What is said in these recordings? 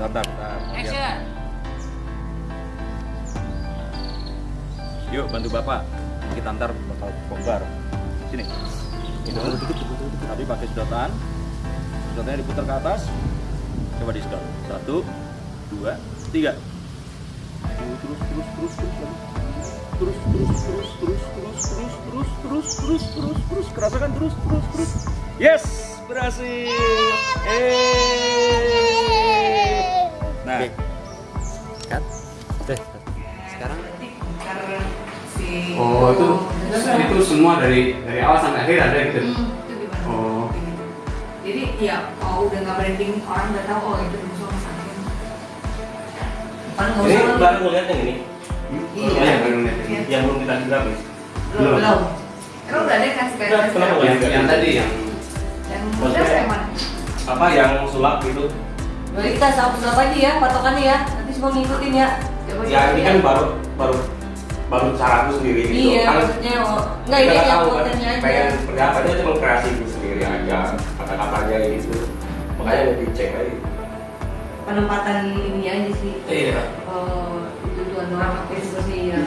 Bentar, bentar. Action. Yuk bantu bapak. Kita antar bakal bongkar. Sini. Itu. Tapi pakai sedotan. Sedotannya diputar ke atas. Coba di sedot. Satu, dua, tiga. Terus, terus, terus, terus, terus. Terus, terus, terus, terus, terus, terus, terus, terus, terus, terus, terus, kerasakan terus, terus, terus. Yes, berhasil. Eh. Gitu. Hmm, itu gimana? Oh. Jadi ya kalau udah nggak branding orang udah tahu oh itu musuh. Kan nggak Ini usah baru ngeliat yang ini, Iya. Oh, yang baru lihat ini. Yang belum kita grafis. belum belum. Emang udah ada yang kasih kayak kasih kenapa tahu? Yang, yang tadi yang yang udah yang mana? Apa yang sulap gitu? Jadi kita sama sulap aja ya patokannya ya. Nanti semua ngikutin ya. Coba Ya ini kan ya. baru baru bangun caraku sendiri gitu. Iya, maksudnya oh, nggak ini ya, tahu kan pengen pendapatnya cuma kreasiku sendiri aja kata katanya gitu. Makanya lebih cek lagi. Penempatan ini aja sih. Iya. Oh, tujuan orang hampir seperti yang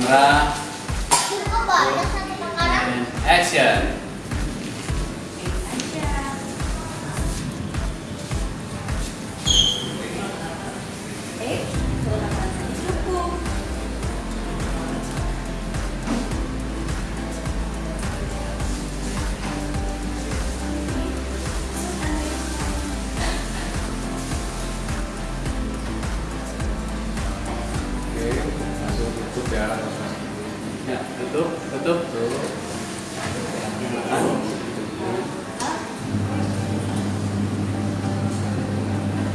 dua, action. Tutup, tutup.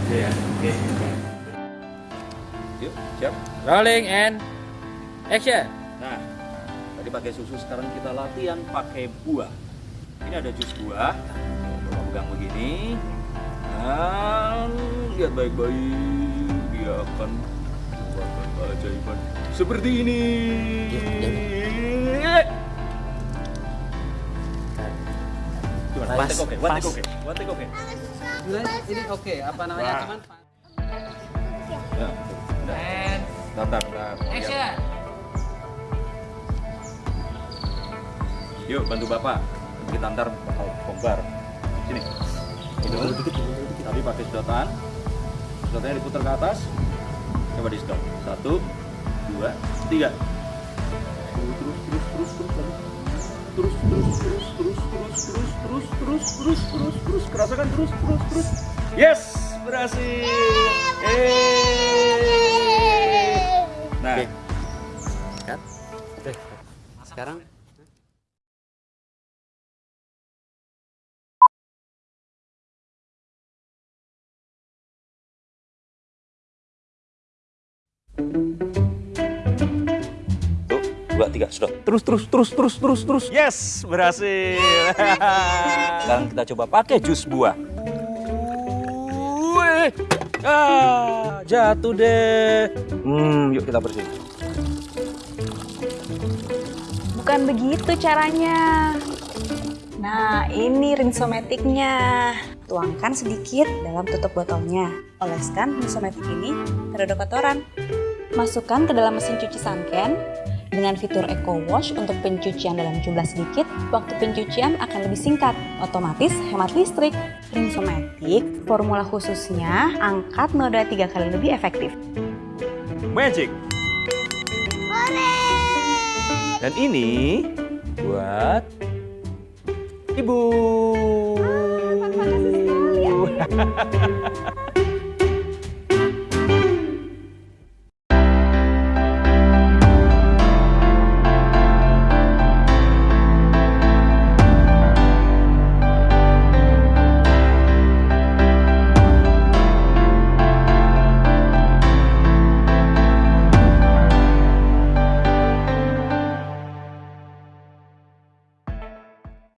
Oke ya. Oke. yuk, siap. Rolling and action. Nah, tadi pakai susu, sekarang kita latihan pakai buah. Ini ada jus buah. Coba pegang begini. Dan lihat baik-baik, dia akan membuat keajaiban seperti ini. Pas, oke, one take pas. oke, oke. Ini oke, apa namanya? Cuman Ya, Bentar, bentar. Lihat. action. Yuk bantu bapak. Kita antar bakal bongkar. Sini. Itu. Tapi pakai sedotan. Sedotannya diputar ke atas. Coba di sedot. Satu, dua, tiga. Terus, terus, terus, terus, terus, terus, terus, terus, terus, terus, terus, terus, terus, terus, terus, terus, kerasakan terus, terus, terus. Yes, berhasil. Eh. Nah, Oke. Cut. Oke. Sekarang dua, tiga, sudah. Terus, terus, terus, terus, terus, terus. Yes, berhasil. Sekarang kita coba pakai jus buah. Wih, ah, jatuh deh. Hmm, yuk kita bersihin. Bukan begitu caranya. Nah, ini rinsometiknya. Tuangkan sedikit dalam tutup botolnya. Oleskan rinsometik ini terhadap kotoran. Masukkan ke dalam mesin cuci Sanken. Dengan fitur Eco Wash untuk pencucian dalam jumlah sedikit, waktu pencucian akan lebih singkat, otomatis hemat listrik. Rinsometik, formula khususnya angkat noda tiga kali lebih efektif. Magic. Hore! Dan ini buat ibu. Sekali.